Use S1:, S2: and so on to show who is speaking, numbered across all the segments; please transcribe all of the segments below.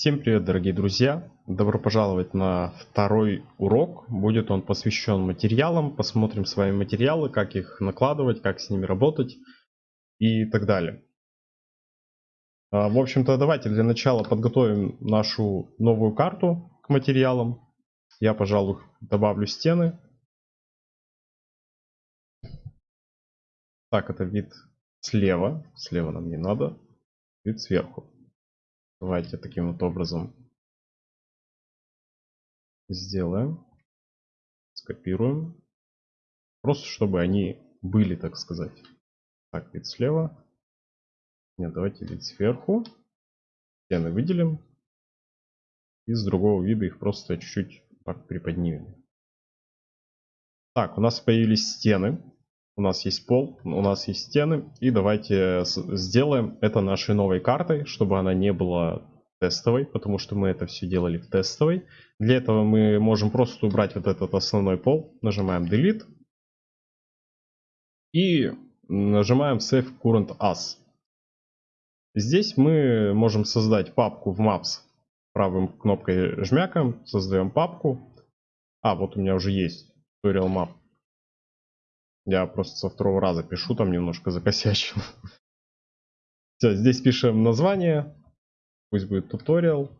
S1: Всем привет, дорогие друзья! Добро пожаловать на второй урок. Будет он посвящен материалам. Посмотрим с вами материалы, как их накладывать, как с ними работать и так далее. А, в общем-то, давайте для начала подготовим нашу новую карту к материалам. Я, пожалуй, добавлю стены. Так, это вид слева. Слева нам не надо. Вид сверху. Давайте таким вот образом сделаем. Скопируем. Просто чтобы они были, так сказать. Так, вид слева. Нет, давайте вид сверху. Стены выделим. И с другого вида их просто чуть-чуть так приподнимем. Так, у нас появились стены. У нас есть пол, у нас есть стены. И давайте сделаем это нашей новой картой, чтобы она не была тестовой, потому что мы это все делали в тестовой. Для этого мы можем просто убрать вот этот основной пол. Нажимаем Delete. И нажимаем Save Current As. Здесь мы можем создать папку в Maps. Правым кнопкой жмякаем, создаем папку. А, вот у меня уже есть Tutorial Map. Я просто со второго раза пишу, там немножко закосячил. Все, здесь пишем название. Пусть будет туториал.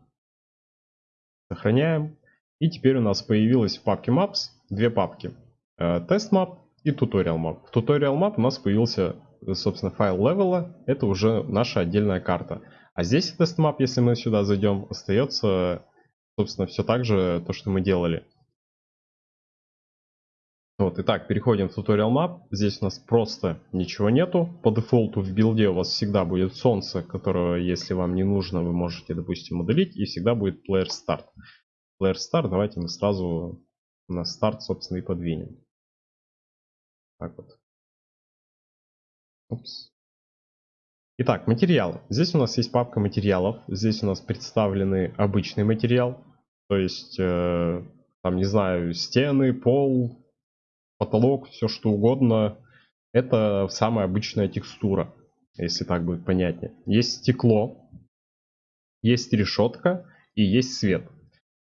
S1: Сохраняем. И теперь у нас появилась в папке Maps две папки. Тест Map и Tutorial Map. В Tutorial Map у нас появился, собственно, файл левела. Это уже наша отдельная карта. А здесь тест Map, если мы сюда зайдем, остается, собственно, все так же, то, что мы делали. Вот, итак, переходим в Tutorial Map. Здесь у нас просто ничего нету. По дефолту в билде у вас всегда будет солнце, которое, если вам не нужно, вы можете, допустим, удалить. И всегда будет Player Start. Player Start, давайте мы сразу на старт, собственно, и подвинем. Так вот. Упс. Итак, материалы. Здесь у нас есть папка материалов. Здесь у нас представлены обычный материал. То есть, э, там, не знаю, стены, пол, потолок, все что угодно. Это самая обычная текстура, если так будет понятнее. Есть стекло, есть решетка и есть свет.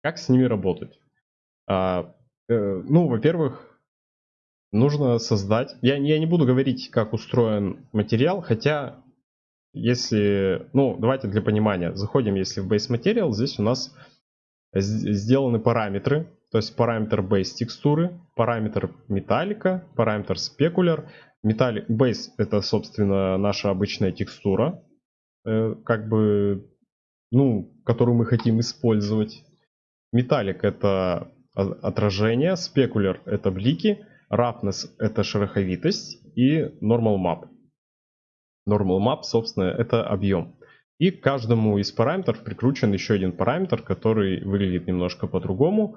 S1: Как с ними работать? А, э, ну, во-первых, нужно создать... Я, я не буду говорить, как устроен материал, хотя, если... Ну, давайте для понимания. Заходим, если в Base Material, здесь у нас сделаны параметры, то есть параметр base текстуры, параметр металлика, параметр спекуляр. Металлик base это, собственно, наша обычная текстура, э, как бы, ну, которую мы хотим использовать. Металлик это отражение, спекуляр это блики, roughness это шероховитость и normal map. Normal map, собственно, это объем. И к каждому из параметров прикручен еще один параметр, который выглядит немножко по-другому.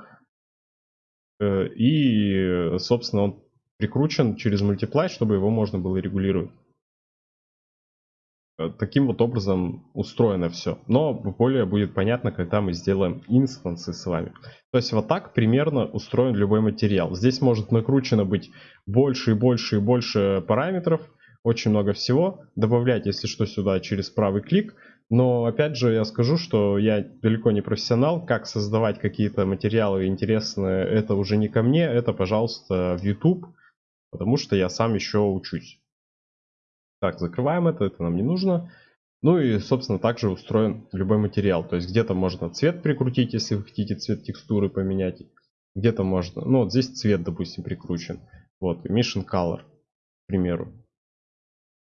S1: Э, и, собственно, он прикручен через мультиплай, чтобы его можно было регулировать. Э, таким вот образом устроено все. Но более будет понятно, когда мы сделаем инстансы с вами. То есть вот так примерно устроен любой материал. Здесь может накручено быть больше и больше и больше параметров. Очень много всего. Добавлять, если что, сюда через правый клик. Но опять же я скажу, что я далеко не профессионал. Как создавать какие-то материалы интересные, это уже не ко мне. Это, пожалуйста, в YouTube. Потому что я сам еще учусь. Так, закрываем это, это нам не нужно. Ну и, собственно, также устроен любой материал. То есть где-то можно цвет прикрутить, если вы хотите цвет текстуры поменять. Где-то можно, ну вот здесь цвет, допустим, прикручен. Вот, emission color, к примеру.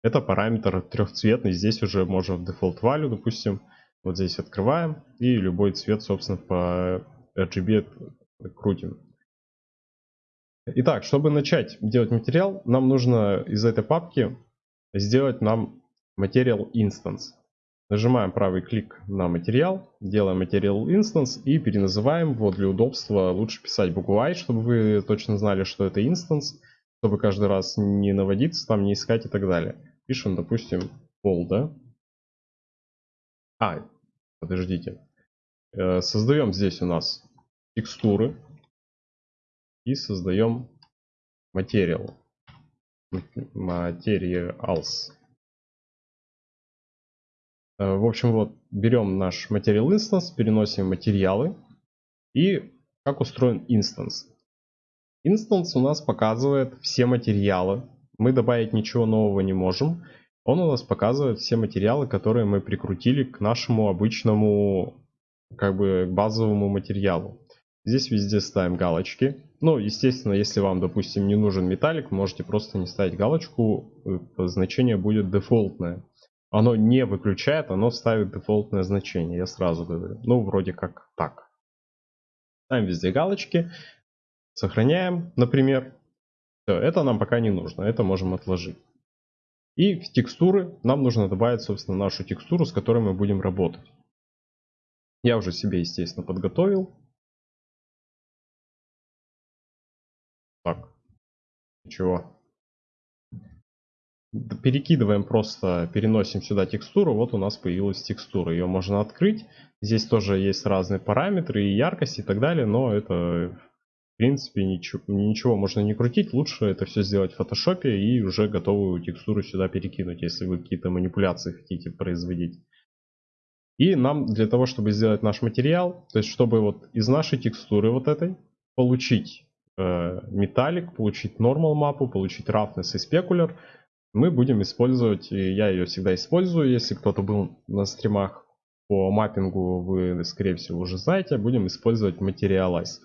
S1: Это параметр трехцветный. Здесь уже можно в default value, допустим, вот здесь открываем и любой цвет, собственно, по RGB крутим. Итак, чтобы начать делать материал, нам нужно из этой папки сделать нам Material Instance. Нажимаем правый клик на материал, делаем Material Instance и переназываем. Вот для удобства лучше писать букву I, чтобы вы точно знали, что это instance, чтобы каждый раз не наводиться, там не искать и так далее. Пишем, допустим, пол, да? А, подождите. Э, создаем здесь у нас текстуры и создаем материал. Materials. Э, в общем, вот берем наш Material Instance, переносим материалы. И как устроен instance? Instance у нас показывает все материалы. Мы добавить ничего нового не можем. Он у нас показывает все материалы, которые мы прикрутили к нашему обычному, как бы, базовому материалу. Здесь везде ставим галочки. Ну, естественно, если вам, допустим, не нужен металлик, можете просто не ставить галочку. Э, значение будет дефолтное. Оно не выключает, оно ставит дефолтное значение, я сразу говорю. Ну, вроде как так. Ставим везде галочки. Сохраняем, например. Все, это нам пока не нужно, это можем отложить. И в текстуры нам нужно добавить, собственно, нашу текстуру, с которой мы будем работать. Я уже себе, естественно, подготовил. Так. Ничего. Перекидываем просто, переносим сюда текстуру. Вот у нас появилась текстура. Ее можно открыть. Здесь тоже есть разные параметры и яркость и так далее. Но это, принципе, ничего, ничего можно не крутить. Лучше это все сделать в фотошопе и уже готовую текстуру сюда перекинуть, если вы какие-то манипуляции хотите производить. И нам для того, чтобы сделать наш материал, то есть чтобы вот из нашей текстуры вот этой получить Э, металлик, получить normal мапу, получить roughness и specular, мы будем использовать, и я ее всегда использую, если кто-то был на стримах по маппингу, вы, скорее всего, уже знаете, будем использовать Materialize.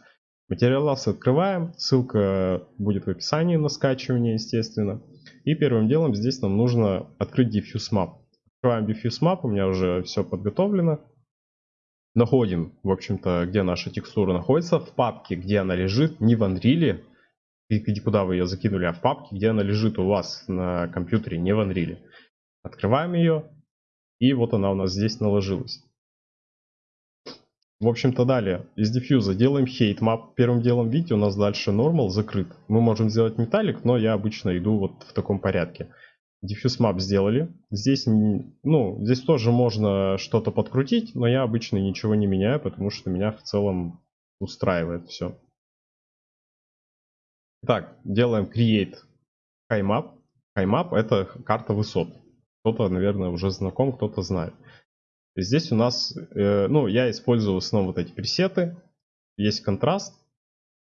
S1: Materialize открываем, ссылка будет в описании на скачивание, естественно. И первым делом здесь нам нужно открыть Diffuse Map. Открываем Diffuse Map, у меня уже все подготовлено находим, в общем-то, где наша текстура находится, в папке, где она лежит, не в Unreal, и куда вы ее закинули, а в папке, где она лежит у вас на компьютере, не в Unreal. Открываем ее, и вот она у нас здесь наложилась. В общем-то, далее из диффьюза делаем hate map. Первым делом, видите, у нас дальше normal закрыт. Мы можем сделать металлик, но я обычно иду вот в таком порядке. Diffuse Map сделали. Здесь, ну, здесь тоже можно что-то подкрутить, но я обычно ничего не меняю, потому что меня в целом устраивает все. Так, делаем Create High Map. High Map это карта высот. Кто-то, наверное, уже знаком, кто-то знает. Здесь у нас, э, ну, я использую в основном вот эти пресеты. Есть контраст,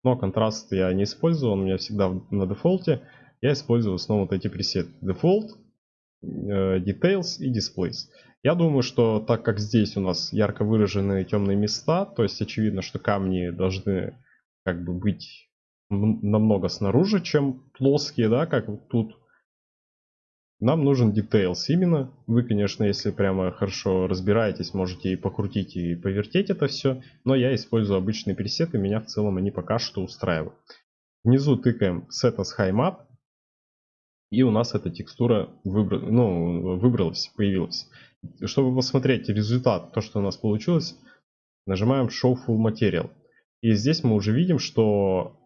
S1: но контраст я не использую, он у меня всегда на дефолте я использую в основном вот эти пресеты Default, э, Details и Displays. Я думаю, что так как здесь у нас ярко выраженные темные места, то есть очевидно, что камни должны как бы быть намного снаружи, чем плоские, да, как тут. Нам нужен details именно. Вы, конечно, если прямо хорошо разбираетесь, можете и покрутить, и повертеть это все. Но я использую обычные пресеты, меня в целом они пока что устраивают. Внизу тыкаем Set as High Map. И у нас эта текстура выбра... ну, выбралась, появилась. Чтобы посмотреть результат, то, что у нас получилось, нажимаем Show Full Material. И здесь мы уже видим, что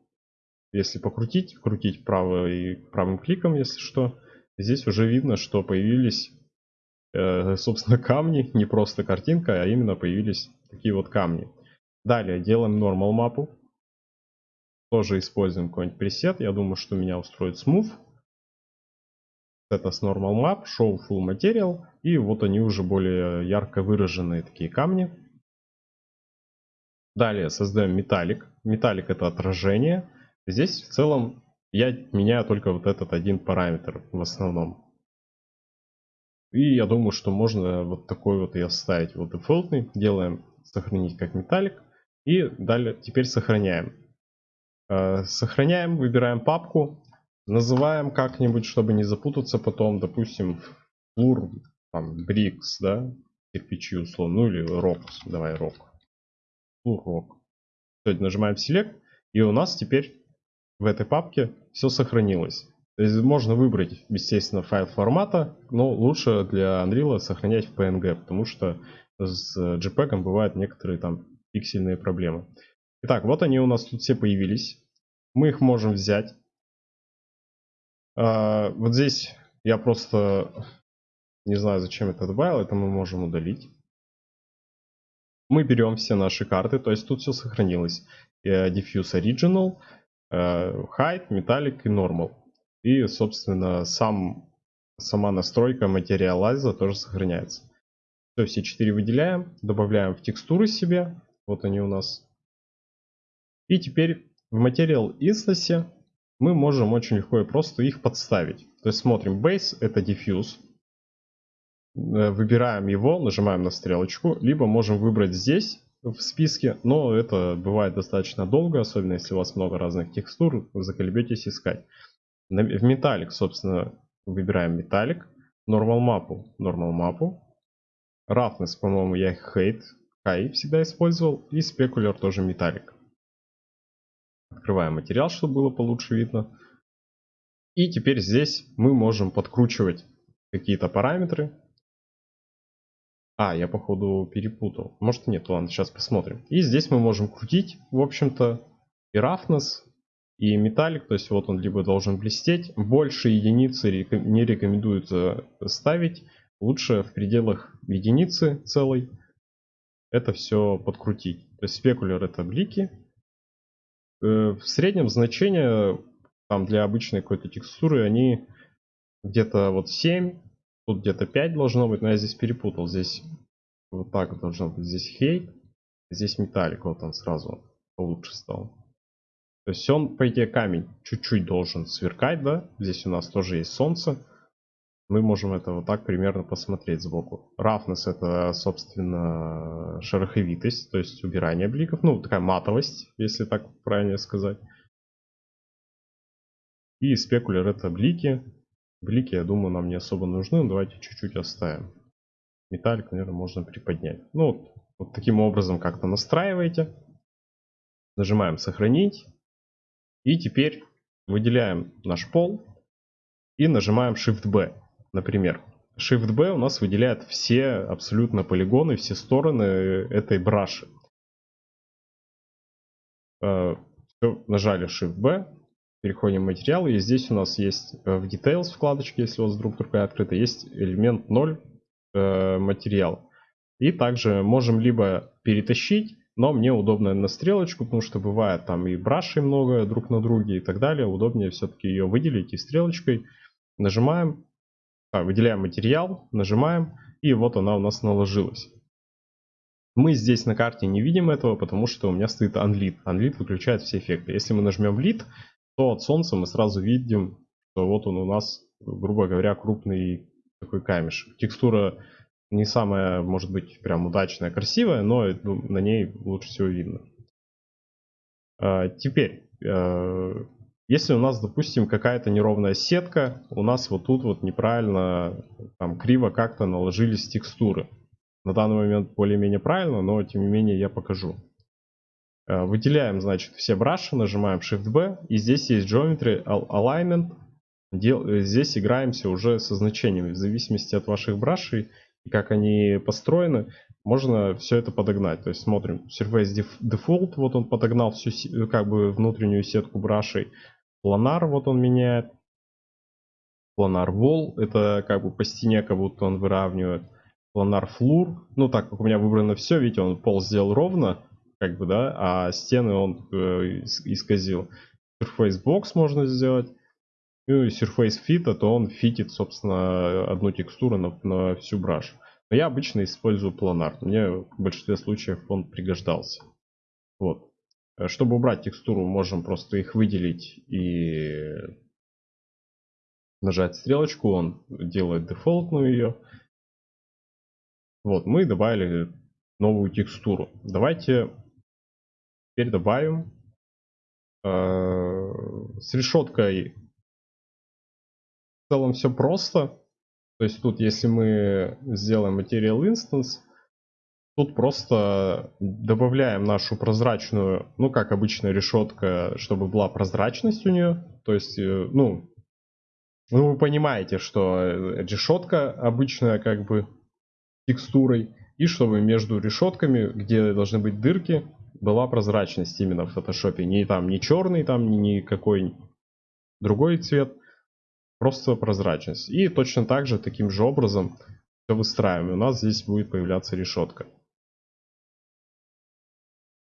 S1: если покрутить, крутить правой, правым кликом, если что, здесь уже видно, что появились, э, собственно, камни, не просто картинка, а именно появились такие вот камни. Далее делаем Normal мапу. Тоже используем какой-нибудь пресет. Я думаю, что меня устроит Smooth это с Normal Map, Show Full Material. И вот они уже более ярко выраженные такие камни. Далее создаем металлик. Металлик это отражение. Здесь в целом я меняю только вот этот один параметр в основном. И я думаю, что можно вот такой вот и оставить. Вот дефолтный. Делаем сохранить как металлик. И далее теперь сохраняем. Э, сохраняем, выбираем папку. Называем как-нибудь, чтобы не запутаться потом, допустим, флур, там, брикс, да, кирпичи условно, ну или рок, давай рок. Флур рок. Нажимаем Select, и у нас теперь в этой папке все сохранилось. То есть можно выбрать, естественно, файл формата, но лучше для Unreal сохранять в PNG, потому что с JPEG бывают некоторые там пиксельные проблемы. Итак, вот они у нас тут все появились. Мы их можем взять, а, вот здесь я просто не знаю, зачем это добавил. Это мы можем удалить. Мы берем все наши карты, то есть тут все сохранилось. Э, Diffuse Original, Height, Metallic и Normal. И, собственно, сам, сама настройка материалайза тоже сохраняется. Все, все четыре выделяем, добавляем в текстуры себе. Вот они у нас. И теперь в Material Instance мы можем очень легко и просто их подставить. То есть смотрим Base, это Diffuse. Э, выбираем его, нажимаем на стрелочку. Либо можем выбрать здесь в списке, но это бывает достаточно долго, особенно если у вас много разных текстур, вы заколебетесь искать. В Metallic, собственно, выбираем Metallic. Normal мапу, Normal мапу. Roughness, по-моему, я Hate, High всегда использовал. И Specular тоже Metallic. Открываем материал, чтобы было получше видно. И теперь здесь мы можем подкручивать какие-то параметры. А, я походу перепутал. Может нет, ладно, сейчас посмотрим. И здесь мы можем крутить, в общем-то, и roughness, и металлик. То есть вот он либо должен блестеть. Больше единицы не рекомендуется ставить. Лучше в пределах единицы целой это все подкрутить. То есть спекулер это блики. Э, в среднем значение там для обычной какой-то текстуры они где-то вот 7 Тут где-то 5 должно быть, но я здесь перепутал. Здесь вот так должно быть. Здесь хейт, здесь металлик. Вот он сразу получше стал. То есть он, по идее, камень чуть-чуть должен сверкать, да? Здесь у нас тоже есть солнце. Мы можем это вот так примерно посмотреть сбоку. Roughness это, собственно, шероховитость, то есть убирание бликов. Ну, такая матовость, если так правильно сказать. И спекулер это блики. Блики, я думаю, нам не особо нужны. Давайте чуть-чуть оставим. Металлик, наверное, можно приподнять. Ну, вот, вот таким образом как-то настраиваете. Нажимаем «Сохранить». И теперь выделяем наш пол. И нажимаем Shift-B, например. Shift-B у нас выделяет все абсолютно полигоны, все стороны этой браши. Э, нажали Shift-B, Переходим в материалы. И здесь у нас есть э, в Details вкладочке, если у вас вдруг другая открыта, есть элемент 0 э, материал. И также можем либо перетащить, но мне удобно на стрелочку, потому что бывает там и брашей много друг на друге и так далее. Удобнее все-таки ее выделить и стрелочкой. Нажимаем, а, выделяем материал, нажимаем, и вот она у нас наложилась. Мы здесь на карте не видим этого, потому что у меня стоит Unlit. Unlit выключает все эффекты. Если мы нажмем Lit, то от солнца мы сразу видим, что вот он у нас, грубо говоря, крупный такой камешек. Текстура не самая, может быть, прям удачная, красивая, но на ней лучше всего видно. А, теперь, а, если у нас, допустим, какая-то неровная сетка, у нас вот тут вот неправильно, там криво как-то наложились текстуры. На данный момент более-менее правильно, но тем не менее я покажу. Э, выделяем, значит, все браши, нажимаем Shift-B, и здесь есть Geometry Alignment. Э, здесь играемся уже со значениями, в зависимости от ваших брашей и как они построены, можно все это подогнать. То есть смотрим, Surface Default, вот он подогнал всю э, как бы внутреннюю сетку брашей. Планар, вот он меняет. Планар Wall, это как бы по стене, как будто он выравнивает. Планар Floor, ну так как у меня выбрано все, видите, он пол сделал ровно, как бы, да, а стены он э, исказил. Surface Box можно сделать. Ну и Surface Fit, а то он фитит, собственно, одну текстуру на, на всю браш. Но я обычно использую планар. Мне в большинстве случаев он пригождался. Вот. Чтобы убрать текстуру, можем просто их выделить и нажать стрелочку. Он делает дефолтную ее. Вот, мы добавили новую текстуру. Давайте Теперь добавим э, с решеткой. В целом все просто. То есть тут, если мы сделаем Material Instance, тут просто добавляем нашу прозрачную, ну как обычная решетка, чтобы была прозрачность у нее. То есть, э, ну, ну вы понимаете, что решетка обычная как бы текстурой. И чтобы между решетками, где должны быть дырки, была прозрачность именно в фотошопе. Не там не черный, там не никакой другой цвет. Просто прозрачность. И точно так же, таким же образом все выстраиваем. У нас здесь будет появляться решетка.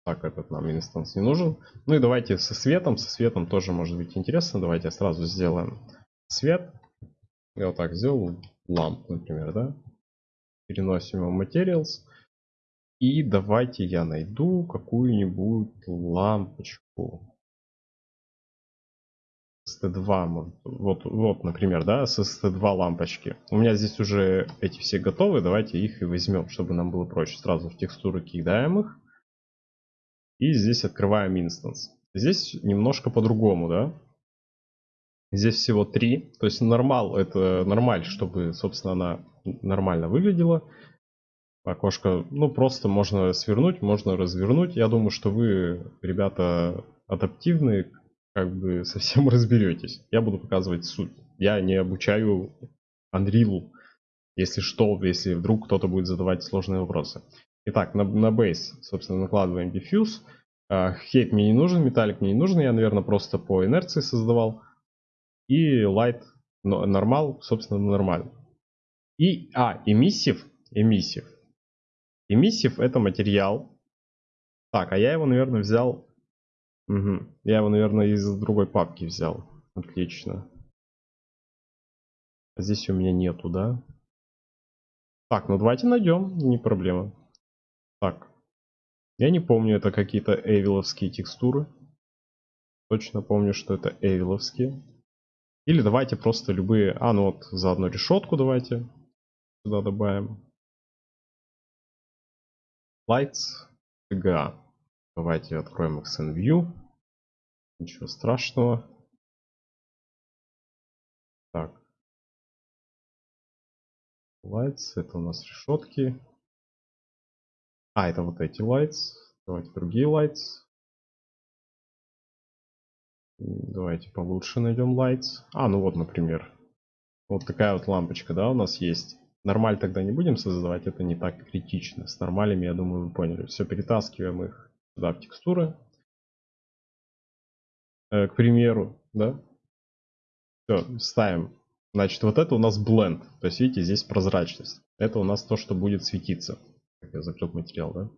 S1: Так, этот нам инстанс не нужен. Ну и давайте со светом. Со светом тоже может быть интересно. Давайте сразу сделаем свет. Я вот так сделал ламп, например, да? Переносим его Materials. И давайте я найду какую-нибудь лампочку. ST2, вот, вот, например, да, с ST2 лампочки. У меня здесь уже эти все готовы, давайте их и возьмем, чтобы нам было проще. Сразу в текстуры кидаем их. И здесь открываем инстанс. Здесь немножко по-другому, да. Здесь всего три. То есть нормал, это нормаль, чтобы, собственно, она нормально выглядела. Окошко, ну, просто можно свернуть, можно развернуть. Я думаю, что вы, ребята, адаптивные, как бы совсем разберетесь. Я буду показывать суть. Я не обучаю Unreal, если что, если вдруг кто-то будет задавать сложные вопросы. Итак, на, на base, собственно, накладываем diffuse. Хейт мне не нужен, металлик мне не нужен, я, наверное, просто по инерции создавал. И light, нормал, собственно, нормально. И, а, эмиссив, эмиссив. Эмиссив это материал. Так, а я его, наверное, взял Угу. Я его, наверное, из другой папки взял. Отлично. Здесь у меня нету, да? Так, ну давайте найдем, не проблема. Так. Я не помню, это какие-то эвиловские текстуры. Точно помню, что это эвиловские. Или давайте просто любые... А, ну вот, заодно решетку давайте сюда добавим. Lights, TGA. Давайте откроем XNView. Ничего страшного. Так. Lights, это у нас решетки. А, это вот эти lights. Давайте другие lights. Давайте получше найдем lights. А, ну вот, например. Вот такая вот лампочка, да, у нас есть. Нормаль тогда не будем создавать, это не так критично. С нормалями, я думаю, вы поняли. Все, перетаскиваем их сюда в текстуры. Э, к примеру, да. Все, ставим. Значит, вот это у нас blend. То есть, видите, здесь прозрачность. Это у нас то, что будет светиться. Как я закрыл материал, да.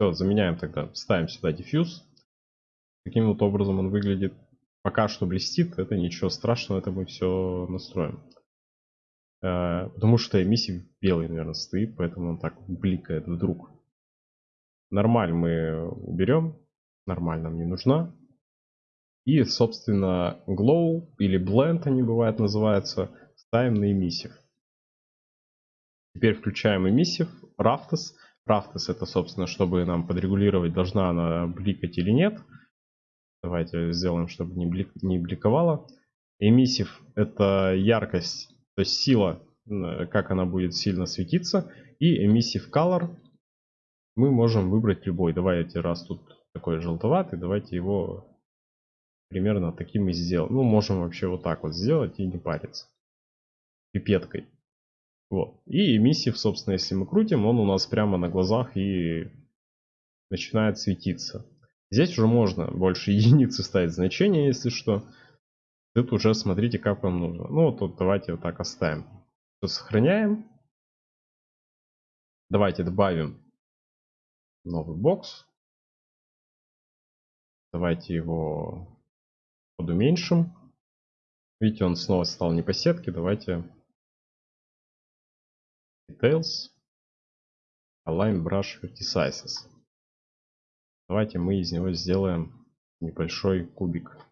S1: Все, заменяем тогда. Ставим сюда diffuse. Таким вот образом он выглядит. Пока что блестит. Это ничего страшного. Это мы все настроим. Э, потому что эмиссив белый, наверное, стоит. Поэтому он так бликает вдруг. Нормаль мы уберем. Нормаль нам не нужна. И, собственно, Glow или Blend они бывают называются, ставим на эмиссив. Теперь включаем эмиссив, Raftus. Raftus это, собственно, чтобы нам подрегулировать, должна она бликать или нет. Давайте сделаем, чтобы не, блик, не бликовала. Эмиссив это яркость, то есть сила, как она будет сильно светиться. И эмиссив color мы можем выбрать любой. Давайте, раз тут такой желтоватый, давайте его примерно таким и сделаем. Ну, можем вообще вот так вот сделать и не париться. Пипеткой. Вот. И эмиссив, собственно, если мы крутим, он у нас прямо на глазах и начинает светиться. Здесь уже можно больше единицы ставить значение, если что. Тут уже смотрите, как вам нужно. Ну, вот тут давайте вот так оставим. Все сохраняем. Давайте добавим новый бокс. Давайте его подуменьшим. Видите, он снова стал не по сетке. Давайте Details, Align Brush Vertices. Давайте мы из него сделаем небольшой кубик.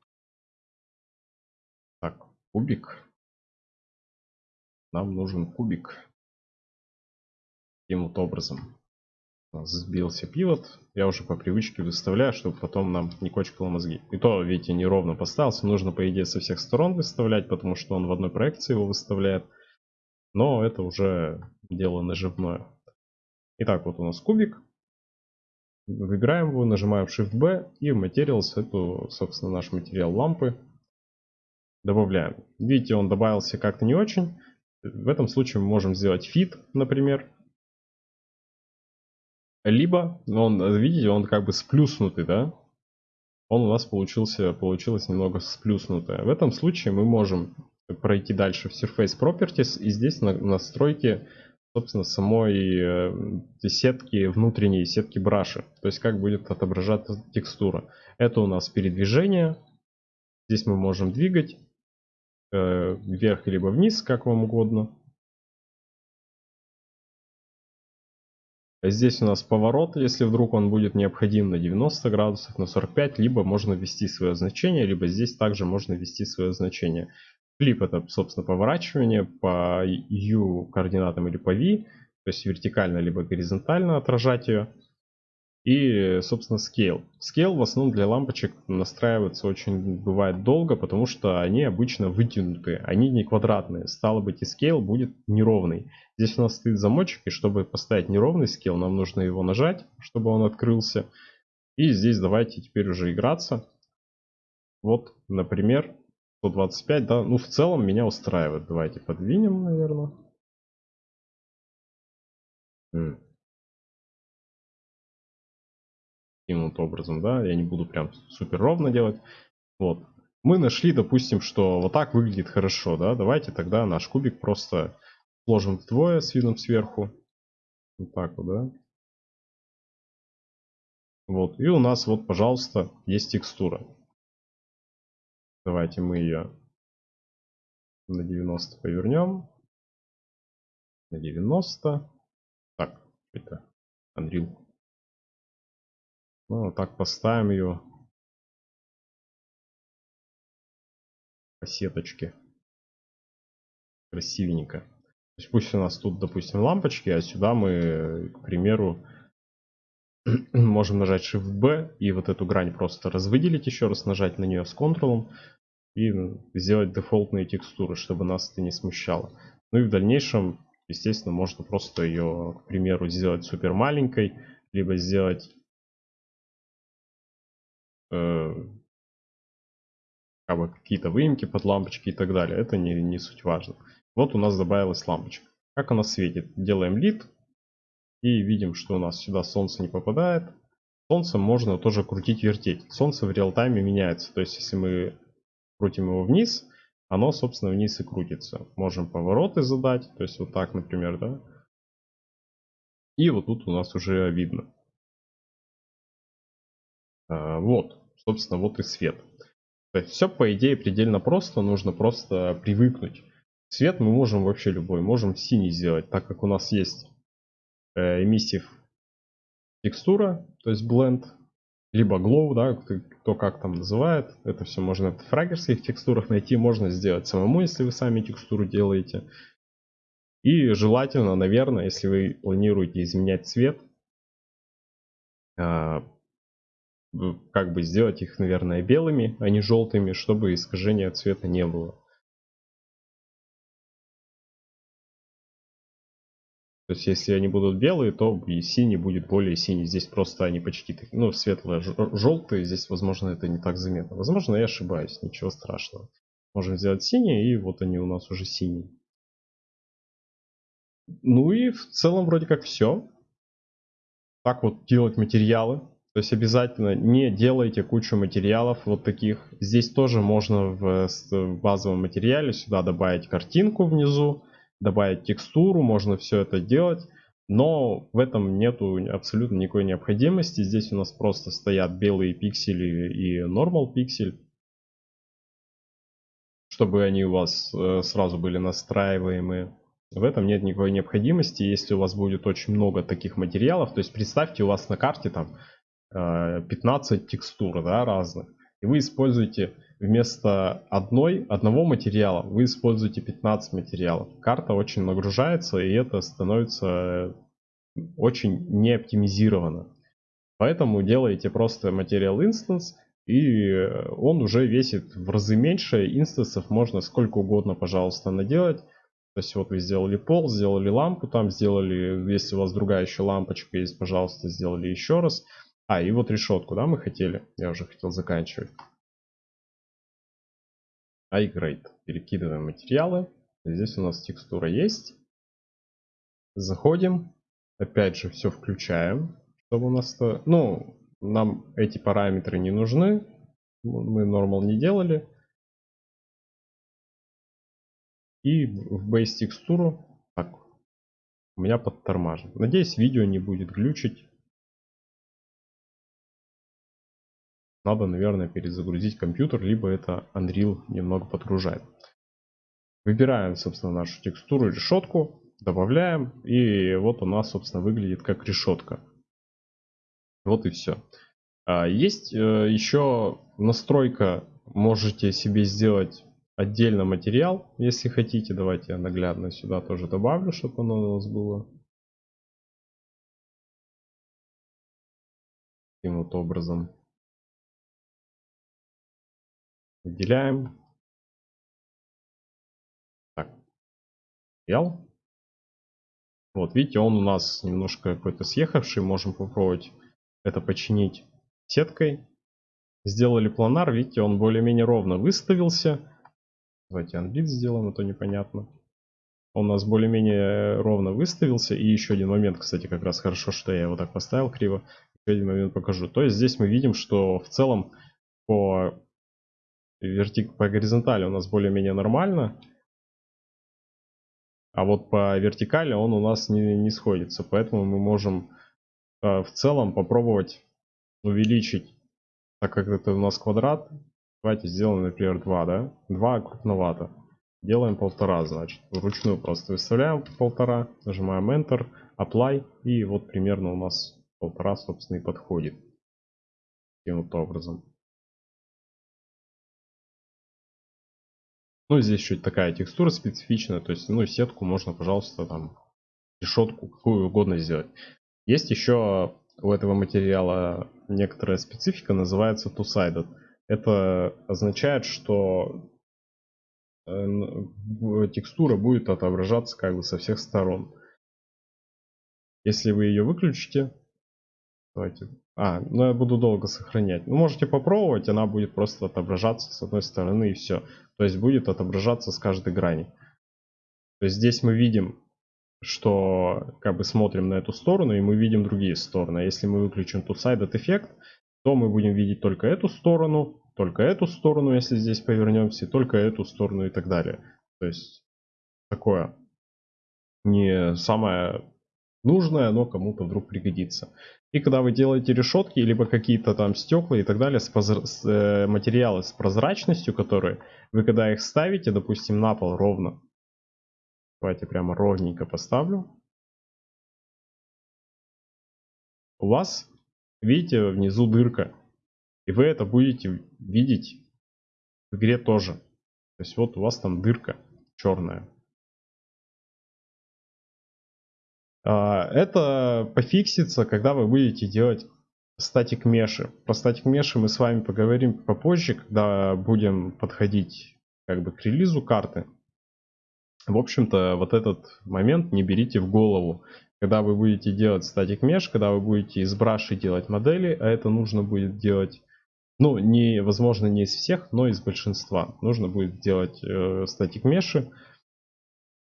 S1: Кубик. Нам нужен кубик. Таким вот образом сбился пивот. Я уже по привычке выставляю, чтобы потом нам не кочкало мозги. И то, видите, неровно поставился. Нужно, по идее, со всех сторон выставлять, потому что он в одной проекции его выставляет. Но это уже дело наживное. Итак, вот у нас кубик. Выбираем его, нажимаем Shift-B и в эту, собственно, наш материал лампы добавляем. Видите, он добавился как-то не очень. В этом случае мы можем сделать fit, например. Либо, он, видите, он как бы сплюснутый, да? Он у нас получился, получилось немного сплюснутое. В этом случае мы можем пройти дальше в Surface Properties и здесь на настройки, собственно, самой э, сетки, внутренней сетки браша. То есть как будет отображаться текстура. Это у нас передвижение. Здесь мы можем двигать Э, вверх либо вниз, как вам угодно. А здесь у нас поворот, если вдруг он будет необходим на 90 градусов, на 45, либо можно ввести свое значение, либо здесь также можно ввести свое значение. Флип это, собственно, поворачивание по U координатам или по V, то есть вертикально либо горизонтально отражать ее. И, собственно, scale. Scale в основном для лампочек настраивается очень бывает долго, потому что они обычно вытянутые, они не квадратные. Стало быть, и scale будет неровный. Здесь у нас стоит замочек, и чтобы поставить неровный scale, нам нужно его нажать, чтобы он открылся. И здесь давайте теперь уже играться. Вот, например, 125, да, ну в целом меня устраивает. Давайте подвинем, наверное. Таким вот образом, да, я не буду прям супер ровно делать. Вот. Мы нашли, допустим, что вот так выглядит хорошо, да, давайте тогда наш кубик просто сложим вдвое с видом сверху. Вот так вот, да. Вот, и у нас вот, пожалуйста, есть текстура. Давайте мы ее на 90 повернем. На 90. Так, это Unreal ну, вот так поставим ее по сеточке. Красивенько. То есть пусть у нас тут, допустим, лампочки, а сюда мы, к примеру, можем нажать Shift-B и вот эту грань просто развыделить еще раз, нажать на нее с Ctrl и сделать дефолтные текстуры, чтобы нас это не смущало. Ну и в дальнейшем, естественно, можно просто ее, к примеру, сделать супер маленькой, либо сделать э, как бы какие-то выемки под лампочки и так далее. Это не, не суть важно. Вот у нас добавилась лампочка. Как она светит? Делаем лид. И видим, что у нас сюда солнце не попадает. Солнце можно тоже крутить, вертеть. Солнце в реал-тайме меняется. То есть, если мы крутим его вниз, оно, собственно, вниз и крутится. Можем повороты задать. То есть, вот так, например, да. И вот тут у нас уже видно. А, вот, собственно, вот и свет. То есть все, по идее, предельно просто. Нужно просто привыкнуть. Цвет мы можем вообще любой. Можем синий сделать, так как у нас есть э, эмиссив текстура, то есть blend, либо glow, да, кто как там называет. Это все можно в фрагерских текстурах найти. Можно сделать самому, если вы сами текстуру делаете. И желательно, наверное, если вы планируете изменять цвет, а, как бы сделать их, наверное, белыми, а не желтыми, чтобы искажения цвета не было. То есть, если они будут белые, то и синий будет более синий. Здесь просто они почти ну, светло-желтые. Здесь, возможно, это не так заметно. Возможно, я ошибаюсь, ничего страшного. Можем сделать синие, и вот они у нас уже синие. Ну и в целом вроде как все. Так вот делать материалы. То есть обязательно не делайте кучу материалов вот таких. Здесь тоже можно в базовом материале сюда добавить картинку внизу, добавить текстуру, можно все это делать. Но в этом нету абсолютно никакой необходимости. Здесь у нас просто стоят белые пиксели и normal пиксель. Чтобы они у вас э, сразу были настраиваемые. В этом нет никакой необходимости, если у вас будет очень много таких материалов. То есть представьте, у вас на карте там 15 э, текстур да, разных. И вы используете вместо одной, одного материала, вы используете 15 материалов. Карта очень нагружается, и это становится очень не оптимизировано. Поэтому делаете просто материал instance, и он уже весит в разы меньше. Инстансов можно сколько угодно, пожалуйста, наделать. То есть вот вы сделали пол, сделали лампу, там сделали, если у вас другая еще лампочка есть, пожалуйста, сделали еще раз. А, и вот решетку, да, мы хотели? Я уже хотел заканчивать. iGrade. Перекидываем материалы. Здесь у нас текстура есть. Заходим. Опять же, все включаем. Чтобы у нас... Ну, нам эти параметры не нужны. Мы normal не делали. И в base текстуру... Так, у меня подтормажен. Надеюсь, видео не будет глючить. Надо, наверное, перезагрузить компьютер, либо это Unreal немного подгружает. Выбираем, собственно, нашу текстуру решетку. добавляем. И вот у нас, собственно, выглядит как решетка. Вот и все. А, есть э, еще настройка, можете себе сделать отдельно материал, если хотите. Давайте я наглядно сюда тоже добавлю, чтобы оно у нас было. Таким вот образом. Выделяем. Так. Материал. Вот, видите, он у нас немножко какой-то съехавший. Можем попробовать это починить сеткой. Сделали планар, видите, он более-менее ровно выставился. Давайте анбит сделаем, это непонятно. Он у нас более-менее ровно выставился. И еще один момент, кстати, как раз хорошо, что я его так поставил криво. Еще один момент покажу. То есть здесь мы видим, что в целом по, вертик, по горизонтали у нас более-менее нормально. А вот по вертикали он у нас не, не сходится. Поэтому мы можем э, в целом попробовать увеличить, так как это у нас квадрат. Давайте сделаем, например, 2, да? 2 крупновато. Делаем полтора, значит. Вручную просто выставляем полтора, нажимаем Enter, Apply. И вот примерно у нас полтора, собственно, и подходит. Таким вот образом. Ну, здесь чуть такая текстура специфичная, то есть, ну, сетку можно, пожалуйста, там, решетку, какую угодно сделать. Есть еще у этого материала некоторая специфика, называется two-sided. Это означает, что э, текстура будет отображаться как бы со всех сторон. Если вы ее выключите, давайте, а, ну я буду долго сохранять. Ну, можете попробовать, она будет просто отображаться с одной стороны и все. То есть будет отображаться с каждой грани. То есть здесь мы видим, что как бы смотрим на эту сторону и мы видим другие стороны. Если мы выключим тут sided эффект, то мы будем видеть только эту сторону, только эту сторону, если здесь повернемся, только эту сторону и так далее. То есть такое не самое нужное, но кому-то вдруг пригодится. И когда вы делаете решетки, либо какие-то там стекла и так далее, с, с э, материалы с прозрачностью, которые вы когда их ставите, допустим, на пол ровно, давайте прямо ровненько поставлю, у вас, видите, внизу дырка. И вы это будете видеть в игре тоже. То есть вот у вас там дырка черная. Это пофиксится, когда вы будете делать статик меши. Про статик меши мы с вами поговорим попозже, когда будем подходить как бы к релизу карты. В общем-то, вот этот момент не берите в голову. Когда вы будете делать статик меш, когда вы будете из браши делать модели, а это нужно будет делать, ну, не, возможно, не из всех, но из большинства. Нужно будет делать э, статик меши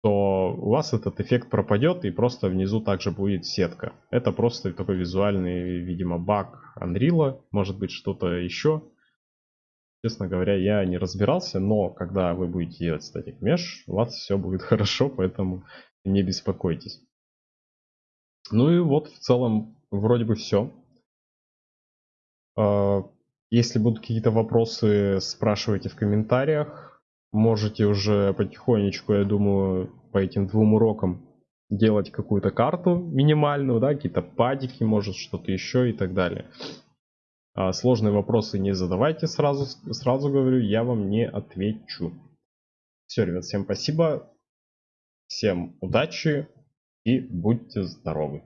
S1: то у вас этот эффект пропадет и просто внизу также будет сетка. Это просто такой визуальный, видимо, баг Unreal, может быть что-то еще. Честно говоря, я не разбирался, но когда вы будете делать Static Mesh, у вас все будет хорошо, поэтому не беспокойтесь. Ну и вот в целом вроде бы все. А, если будут какие-то вопросы, спрашивайте в комментариях можете уже потихонечку, я думаю, по этим двум урокам делать какую-то карту минимальную, да, какие-то падики, может что-то еще и так далее. А сложные вопросы не задавайте сразу, сразу говорю, я вам не отвечу. Все, ребят, всем спасибо, всем удачи и будьте здоровы.